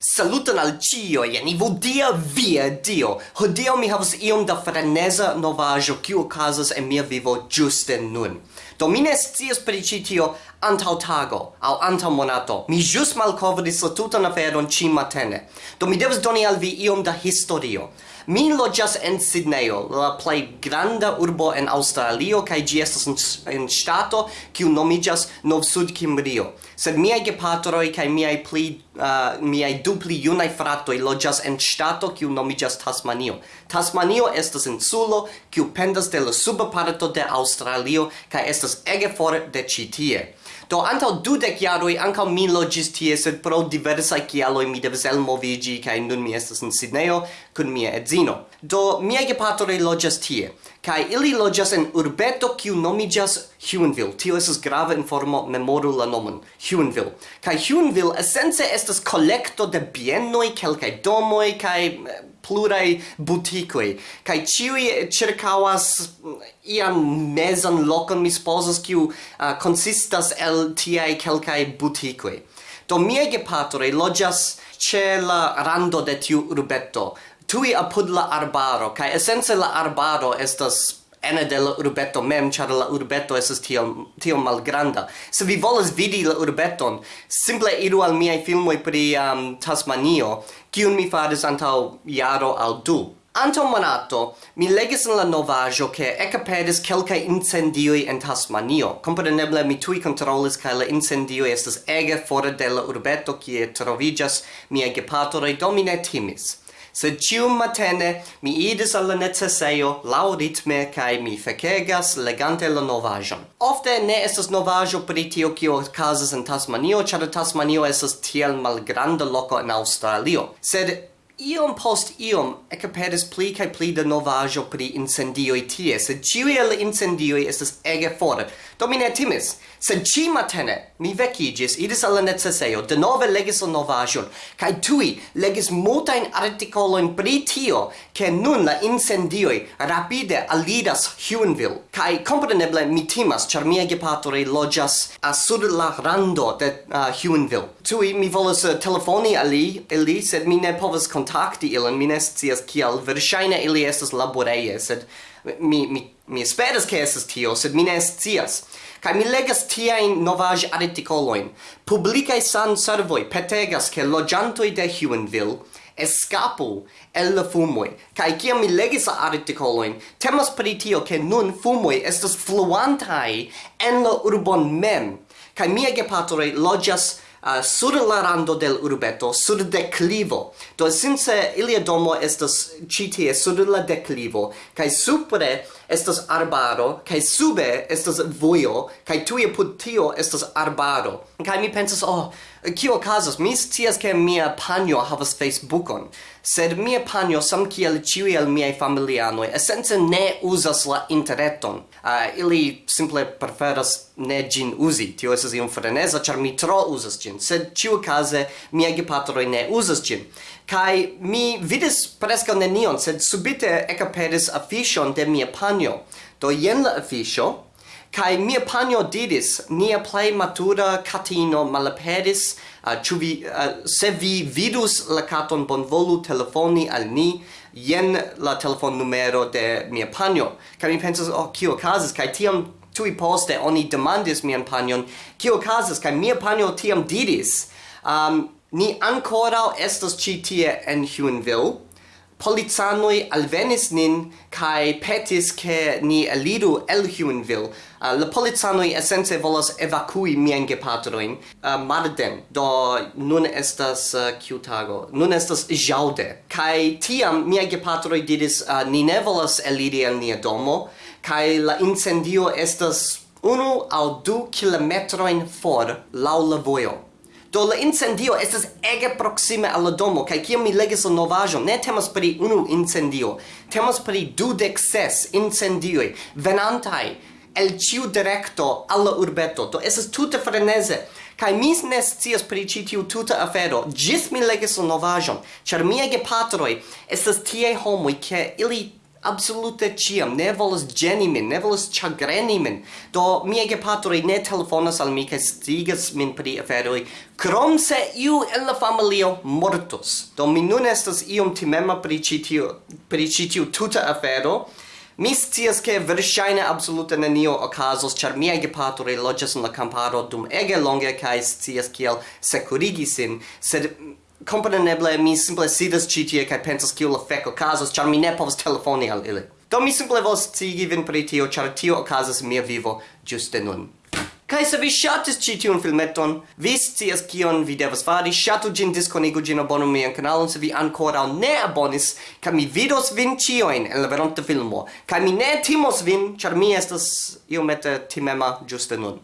Saluton al cio, jen ivo dia via dio. Hodio mi havas iom da freneza novajo kiu okazas en mia vivo giuste nun. Do mi ne scias pri ci tio antau tago au antau monato. Mi jus malcovris la tutan aferon ci matene. Do mi devas doni al vi iom da historio. Mi loĝas en Sidnejo, la plej granda urbo en Aŭstralio kaj ĝi estas en, ŝtato kiu nomiĝas Nov-Sud-Kimrio. Sed miaj gepatroj kaj miaj pli uh, miaj du pli junaj fratoj loĝas en ŝtato kiu nomiĝas Tasmanio. Tasmanio estas insulo kiu pendas de la suba parto de Aŭstralio kaj estas ege for de ĉi tie. Do antaŭ dudek jaroj ankaŭ mi loĝis tie, sed pro diversaj kialoj mi devis elmoviĝi kaj nun mi estas en Sidnejo kun mia edzino. Do miaj gepatroj loĝas tie kaj ili loĝas en urbeto kiu nomiĝas Huonville. Tio estas grava informo, memoru la nomon. Huonville. Kaj Huonville esence estas kolekto de bienoj, kelkaj domoj kaj eh, plurai butikoi kai ciui circawas mm, iam mezan locon mi sposas kiu uh, consistas el tiai kelkai butikoi do mie gepatroi logias ce la rando de tiu urbeto. Tui apud la arbaro kai esence la arbaro estas ene de la urbeto mem, char la urbeto esas tiom, tiom malgranda. Se vi volas vidi la urbeton, simple iru al miei filmoi pri um, Tasmanio, kiun mi faris antau iaro al du. Anto monato, mi legis in la novajo che ecapedis quelca incendioi en Tasmanio. Compreneble, mi tui controllis ca la incendioi estes ege fora de la urbeto, kie trovigas mia gepatore, domine timis sed cium matene mi idis alla necesseio lau ritme cae mi fecegas legante la novajon. Ofte ne estes novajo pri tio cio casas in Tasmanio, char Tasmanio estes tiel malgranda loco in Australio, sed iom post iom ecaperis pli cae pli da novajo pri incendioi tie, sed ciui el incendioi estes ege fora. Do mi ne timis, sed ci matene mi vecigis, idis alla necesseio, de nove legis la novajon, cae tui legis multain articoloin pri tio, che nun la incendioi rapide alidas Huonville. Cae compreneble mi timas, char mia gepatroj a sud la rando de uh, Huonville. Tui mi volas uh, telefoni ali, ili, el sed mi ne povas contacti ilin, mi ne scias kial, verŝajne ili estas laboreje, sed mi mi mi esperas ke estas tio, sed mi ne scias. Kaj mi legas tiajn novaj artikolojn. Publikaj san servoj petegas ke loĝantoj de Huonville escapu el la fumoi. Kai kiam mi legis la articoloin, temas pri tio che nun fumoi estas fluantai en la urbon mem. Kai mia gepatore logias uh, sur la rando del urbeto, sur declivo do since eh, ilia domo estas citie sur la declivo, cae supre estas arbaro, kaj sube estas vojo, kaj tuje apud tio estas arbaro. Kaj mi pensas, oh, kio casas, Mi scias ke mia panjo havas Facebookon, sed mia panjo sam kiel ĉiuj el miaj familianoj esence ne uzas la interreton. Uh, ili simple preferas ne ĝin uzi. Tio estas iom freneza, ĉar mi tro uzas ĝin, sed ĉiukaze miaj gepatroj ne uzas ĝin. Kaj mi vidis preskaŭ nenion, sed subite ekaperis afiŝon de mia panjo panjo. Do jen la afisho. Kai mia panjo didis, nia plei matura catino malapedis, uh, ĉu vi, uh, se vi vidus la caton bonvolu telefoni al ni, jen la telefon numero de mia panjo. Kai mi pensas, oh, kio casas, Kai tiam tui poste oni demandis mian panjon, kio casas, Kai mia panjo tiam didis, um, ni ancora estas ci tie en Huonville, polizanoi alvenis nin kai petis ke ni elidu el Huonville. Uh, ah, la polizanoi essence volas evacui mien gepatroin uh, marden, do nun estas ah, uh, kiu tago? Nun estas jaude. Kai tiam mia gepatroi diris uh, ni ne volas elidi el nia domo, kai la incendio estas unu au du kilometroin for laula la vojo. Do la incendio estas ege proxime al la domo kaj kiam mi legis la novaĵon ne temas pri unu incendio, temas pri dudek ses incendioj venantaj el ĉiu direkto al la urbeto. Do estas tute freneze. Kai mi ne scias pri ĉi tiu tuta afero, ĝis mi legis la novaĵon, ĉar miaj gepatroj estas tiaj homoj, ke ili absolute ciam, ne volas geni min, ne volas chagreni min. Do, mia gepatroi ne telefonas al mi, ca stigas min pri aferoi, krom se iu en la familio mortus. Do, mi nun estas iom timema pri citiu, pri citiu tuta afero, Mi scias che verŝajne absolute nenio okazos, ĉar miaj gepatroj loĝas en la kamparo dum ege longe kaj scias kiel sekurigi sin, sed compreneble mi simple sidas ĉi tie kaj pensas kiu la fek okazos ĉar mi ne povas telefoni al ili do mi simple volas scii vin pri tio ĉar tio okazas mia vivo ĝuste nun Kai se vi shatis ci tiun filmeton, vi scias kion vi devas fari, shatu gin, disconigu gin, abonu mian kanalon, se vi ancora ne abonis, ca mi vidos vin cioin en la veronta filmo, ca mi ne timos vin, char mi estas iomete timema giuste nun.